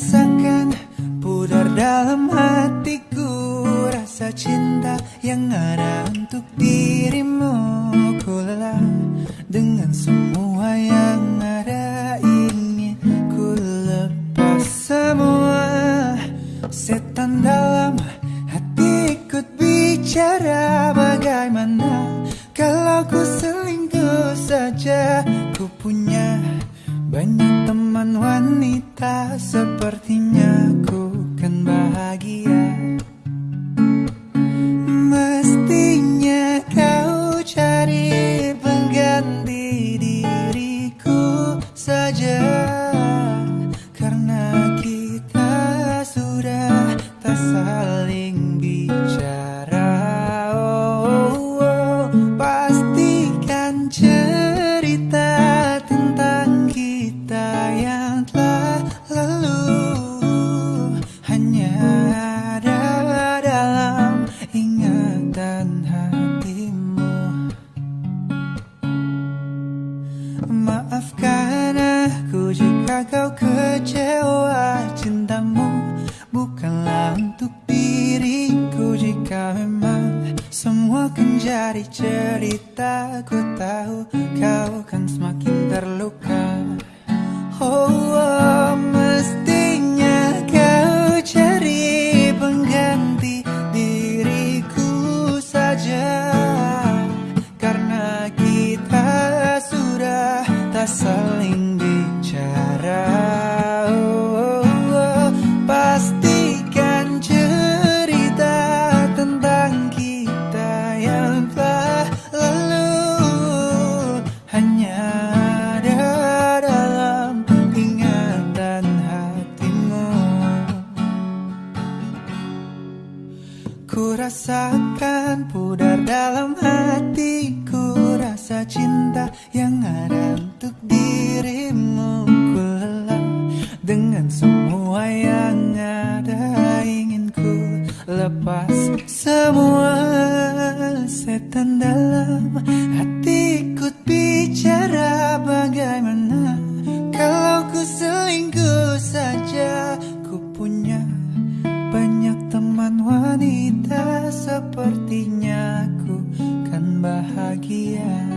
rasakan pudar dalam hatiku Rasa cinta yang ada untuk dirimu. Ku lelah dengan semua yang ada ini. Ku lepas semua Setan dalam hati ikut bicara Bagaimana kalau ku selingkuh saja teman wanita Sepertinya ku kan bahagia Mestinya kau cari pengganti diriku saja Karena kita sudah tak saling bicara oh, oh, oh. Pastikan cerita Maafkan aku jika kau kecewa Cintamu. Bukanlah untuk diriku Jika memang semua kan jadi cerita Ku tahu kau kan semakin terluka. Oh, oh tak saling bicara oh, oh, oh. Pastikan cerita tentang kita yang telah lalu Hanya ada dalam ingatan hatimu Ku rasakan pudar dalam hatiku Rasa cinta yang ada untuk dirimu Ku lelah dengan semua yang ada Ingin ku lepas. Semua setan dalam hatiku bicara bagaimana? Kalau ku selingkuh saja Ku punya banyak teman wanita. Sepertinya ku kan bahagia.